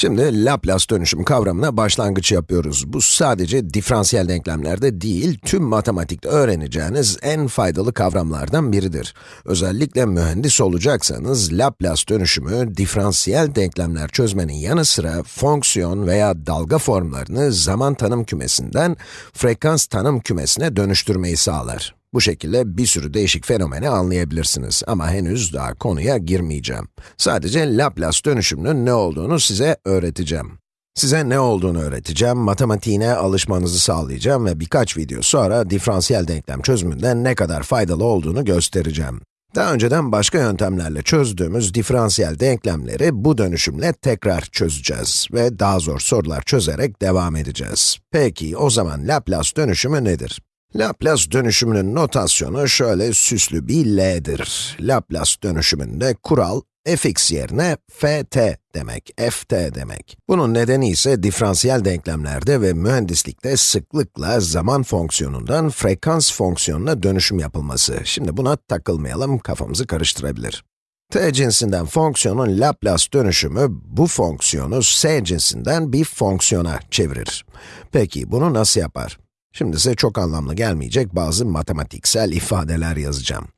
Şimdi Laplace dönüşüm kavramına başlangıç yapıyoruz. Bu sadece diferansiyel denklemlerde değil, tüm matematikte öğreneceğiniz en faydalı kavramlardan biridir. Özellikle mühendis olacaksanız, Laplace dönüşümü, diferansiyel denklemler çözmenin yanı sıra fonksiyon veya dalga formlarını zaman tanım kümesinden frekans tanım kümesine dönüştürmeyi sağlar. Bu şekilde bir sürü değişik fenomeni anlayabilirsiniz ama henüz daha konuya girmeyeceğim. Sadece Laplace dönüşümünün ne olduğunu size öğreteceğim. Size ne olduğunu öğreteceğim, matematiğine alışmanızı sağlayacağım ve birkaç video sonra diferansiyel denklem çözümünden ne kadar faydalı olduğunu göstereceğim. Daha önceden başka yöntemlerle çözdüğümüz diferansiyel denklemleri bu dönüşümle tekrar çözeceğiz ve daha zor sorular çözerek devam edeceğiz. Peki, o zaman Laplace dönüşümü nedir? Laplace dönüşümünün notasyonu şöyle süslü bir L'dir. Laplace dönüşümünde kural, fx yerine ft demek, ft demek. Bunun nedeni ise diferansiyel denklemlerde ve mühendislikte sıklıkla zaman fonksiyonundan frekans fonksiyonuna dönüşüm yapılması. Şimdi buna takılmayalım, kafamızı karıştırabilir. t cinsinden fonksiyonun Laplace dönüşümü, bu fonksiyonu s cinsinden bir fonksiyona çevirir. Peki, bunu nasıl yapar? Şimdi size çok anlamlı gelmeyecek bazı matematiksel ifadeler yazacağım.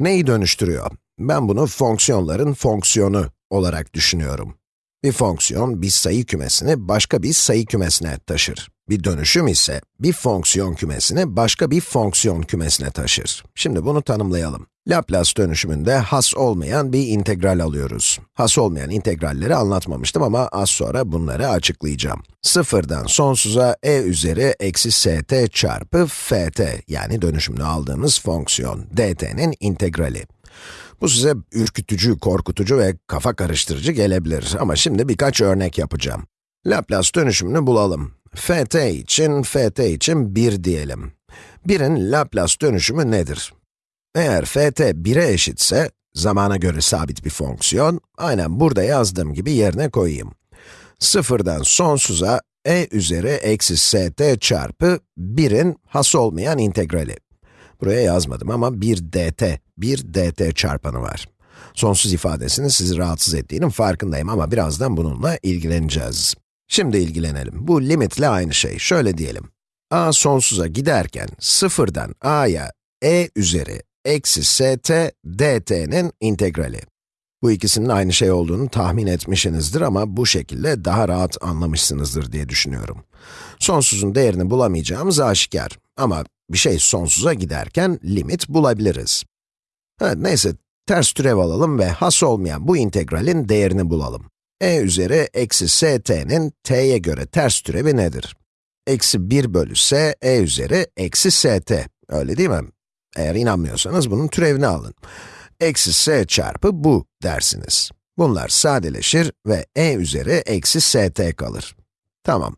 Neyi dönüştürüyor? Ben bunu fonksiyonların fonksiyonu olarak düşünüyorum. Bir fonksiyon, bir sayı kümesini başka bir sayı kümesine taşır. Bir dönüşüm ise, bir fonksiyon kümesini başka bir fonksiyon kümesine taşır. Şimdi bunu tanımlayalım. Laplace dönüşümünde has olmayan bir integral alıyoruz. Has olmayan integralleri anlatmamıştım ama az sonra bunları açıklayacağım. Sıfırdan sonsuza e üzeri eksi st çarpı ft yani dönüşümünü aldığımız fonksiyon dt'nin integrali. Bu size ürkütücü, korkutucu ve kafa karıştırıcı gelebilir ama şimdi birkaç örnek yapacağım. Laplace dönüşümünü bulalım. ft için, ft için 1 diyelim. 1'in Laplace dönüşümü nedir? Eğer ft 1'e eşitse, zamana göre sabit bir fonksiyon, aynen burada yazdığım gibi yerine koyayım. Sıfırdan sonsuza e üzeri eksi st çarpı 1'in has olmayan integrali. Buraya yazmadım ama bir dt, bir dt çarpanı var. Sonsuz ifadesinin sizi rahatsız ettiğinin farkındayım ama birazdan bununla ilgileneceğiz. Şimdi ilgilenelim. Bu limitle aynı şey. Şöyle diyelim. a sonsuza giderken sıfırdan a'ya e üzeri eksi st dt'nin integrali. Bu ikisinin aynı şey olduğunu tahmin etmişsinizdir ama bu şekilde daha rahat anlamışsınızdır diye düşünüyorum. Sonsuzun değerini bulamayacağımız aşikar ama bir şey sonsuza giderken limit bulabiliriz. Evet, neyse, ters türev alalım ve has olmayan bu integralin değerini bulalım. e üzeri eksi st'nin t'ye göre ters türevi nedir? Eksi 1 bölü s, e üzeri eksi st. Öyle değil mi? Eğer inanmıyorsanız bunun türevini alın. Eksi s çarpı bu dersiniz. Bunlar sadeleşir ve e üzeri eksi st kalır. Tamam.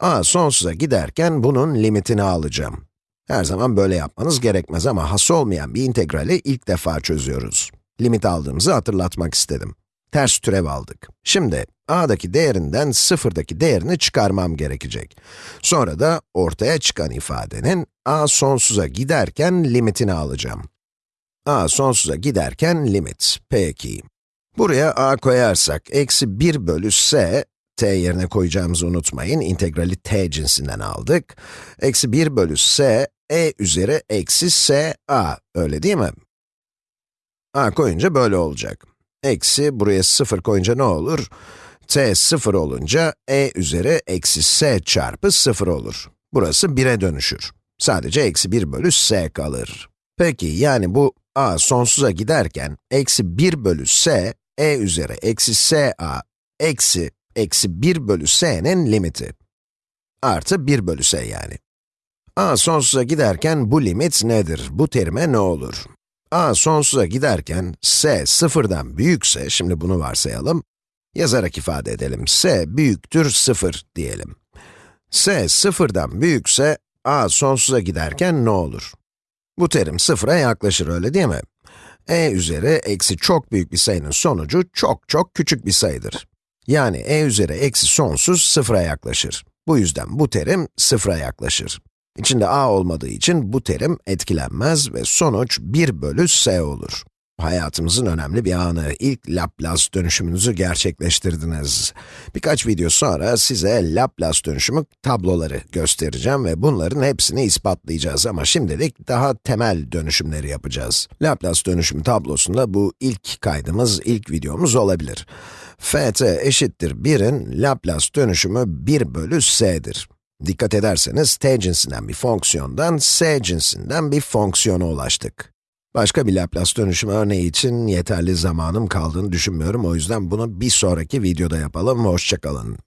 a sonsuza giderken bunun limitini alacağım. Her zaman böyle yapmanız gerekmez ama has olmayan bir integrali ilk defa çözüyoruz. Limit aldığımızı hatırlatmak istedim. Ters türev aldık. Şimdi, a'daki değerinden sıfırdaki değerini çıkarmam gerekecek. Sonra da ortaya çıkan ifadenin a sonsuza giderken limitini alacağım. a sonsuza giderken limit. Peki. Buraya a koyarsak, eksi 1 bölü s, t yerine koyacağımızı unutmayın, integrali t cinsinden aldık. Eksi 1 bölü s, e üzeri eksi s a, öyle değil mi? a koyunca böyle olacak. Eksi, buraya 0 koyunca ne olur? T 0 olunca e üzeri eksi s çarpı 0 olur. Burası 1'e dönüşür. Sadece eksi 1 bölü s kalır. Peki, yani bu a sonsuza giderken, eksi 1 bölü s, e üzeri eksi s a, eksi, eksi 1 bölü s'nin limiti. Artı 1 bölü s yani. a sonsuza giderken bu limit nedir? Bu terime ne olur? a sonsuza giderken, s sıfırdan büyükse, şimdi bunu varsayalım, yazarak ifade edelim, s büyüktür 0 diyelim. s sıfırdan büyükse, a sonsuza giderken ne olur? Bu terim sıfıra yaklaşır, öyle değil mi? e üzeri eksi çok büyük bir sayının sonucu çok çok küçük bir sayıdır. Yani e üzeri eksi sonsuz sıfıra yaklaşır. Bu yüzden bu terim sıfıra yaklaşır. İçinde a olmadığı için bu terim etkilenmez ve sonuç 1 bölü s olur. Hayatımızın önemli bir anı. İlk Laplace dönüşümünüzü gerçekleştirdiniz. Birkaç video sonra size Laplace dönüşümü tabloları göstereceğim ve bunların hepsini ispatlayacağız ama şimdilik daha temel dönüşümleri yapacağız. Laplace dönüşümü tablosunda bu ilk kaydımız, ilk videomuz olabilir. ft eşittir 1'in Laplace dönüşümü 1 bölü s'dir. Dikkat ederseniz t cinsinden bir fonksiyondan s cinsinden bir fonksiyona ulaştık. Başka bir Laplace dönüşüm örneği için yeterli zamanım kaldığını düşünmüyorum. O yüzden bunu bir sonraki videoda yapalım. Hoşçakalın.